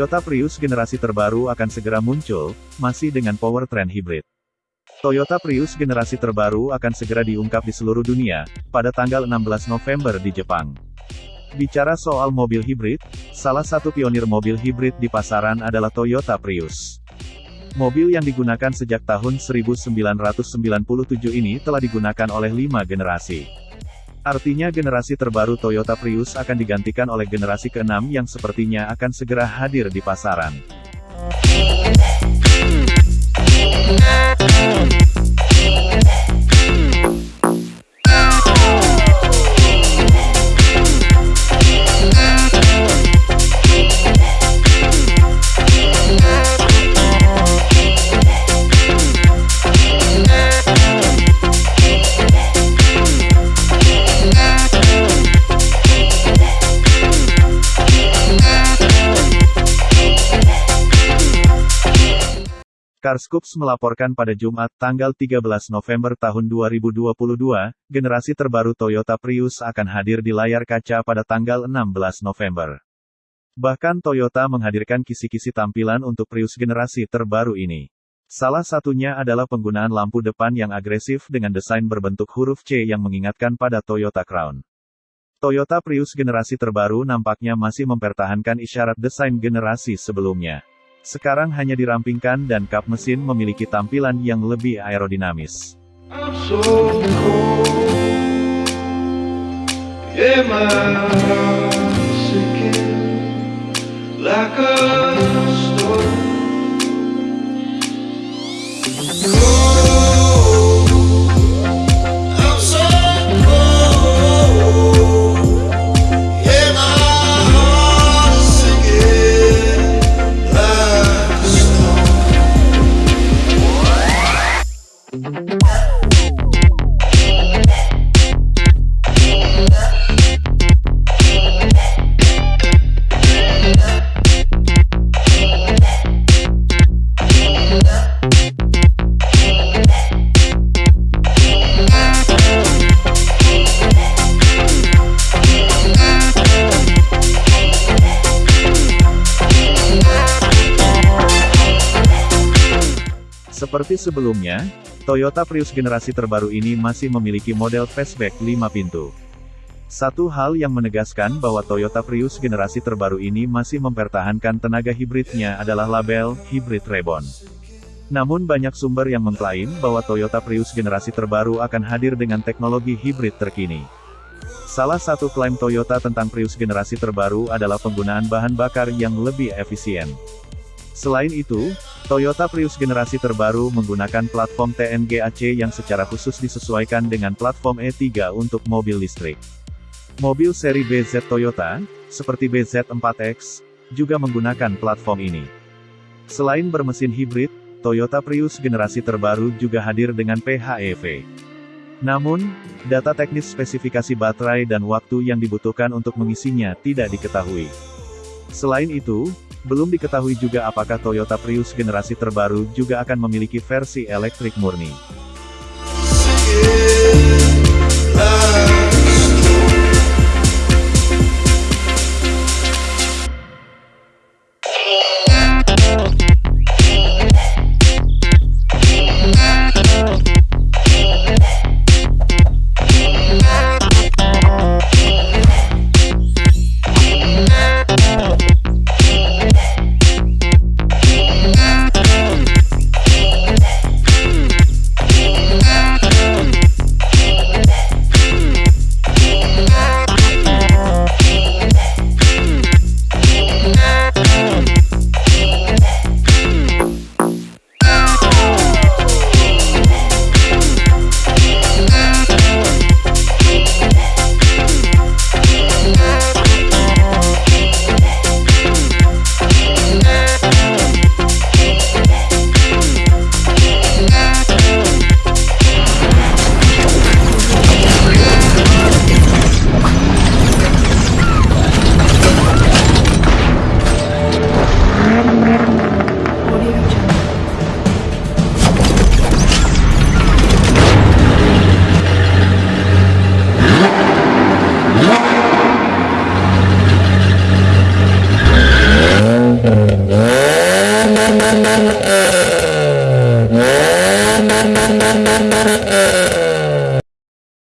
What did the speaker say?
Toyota Prius generasi terbaru akan segera muncul, masih dengan powertrain hibrid. Toyota Prius generasi terbaru akan segera diungkap di seluruh dunia, pada tanggal 16 November di Jepang. Bicara soal mobil hibrid, salah satu pionir mobil hibrid di pasaran adalah Toyota Prius. Mobil yang digunakan sejak tahun 1997 ini telah digunakan oleh lima generasi. Artinya generasi terbaru Toyota Prius akan digantikan oleh generasi keenam yang sepertinya akan segera hadir di pasaran. Carscoops melaporkan pada Jumat, tanggal 13 November tahun 2022, generasi terbaru Toyota Prius akan hadir di layar kaca pada tanggal 16 November. Bahkan Toyota menghadirkan kisi-kisi tampilan untuk Prius generasi terbaru ini. Salah satunya adalah penggunaan lampu depan yang agresif dengan desain berbentuk huruf C yang mengingatkan pada Toyota Crown. Toyota Prius generasi terbaru nampaknya masih mempertahankan isyarat desain generasi sebelumnya. Sekarang hanya dirampingkan dan kap mesin memiliki tampilan yang lebih aerodinamis. Seperti sebelumnya, Toyota Prius generasi terbaru ini masih memiliki model fastback 5 pintu. Satu hal yang menegaskan bahwa Toyota Prius generasi terbaru ini masih mempertahankan tenaga hibridnya adalah label Hybrid Reborn. Namun banyak sumber yang mengklaim bahwa Toyota Prius generasi terbaru akan hadir dengan teknologi hibrid terkini. Salah satu klaim Toyota tentang Prius generasi terbaru adalah penggunaan bahan bakar yang lebih efisien. Selain itu, Toyota Prius generasi terbaru menggunakan platform TNG AC yang secara khusus disesuaikan dengan platform E3 untuk mobil listrik. Mobil seri BZ Toyota, seperti BZ4X, juga menggunakan platform ini. Selain bermesin hibrid, Toyota Prius generasi terbaru juga hadir dengan PHEV. Namun, data teknis spesifikasi baterai dan waktu yang dibutuhkan untuk mengisinya tidak diketahui. Selain itu, belum diketahui juga apakah Toyota Prius generasi terbaru juga akan memiliki versi elektrik murni.